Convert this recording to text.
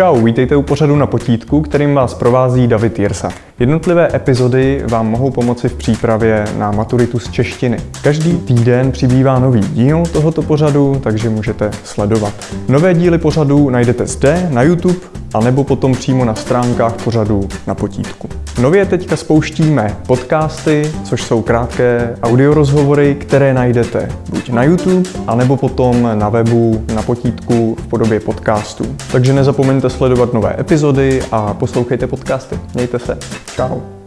čau, vítejte u pořadu na potítku, kterým vás provází David Jirsa. Jednotlivé epizody vám mohou pomoci v přípravě na maturitu z češtiny. Každý týden přibývá nový díl tohoto pořadu, takže můžete sledovat. Nové díly pořadu najdete zde na YouTube, anebo potom přímo na stránkách pořadu na potítku. Nově teďka spouštíme podcasty, což jsou krátké audiorozhovory, které najdete buď na YouTube, anebo potom na webu na potítku v podobě podcastů. Takže nezapomeňte sledovat nové epizody a poslouchejte podcasty. Mějte se. Ciao.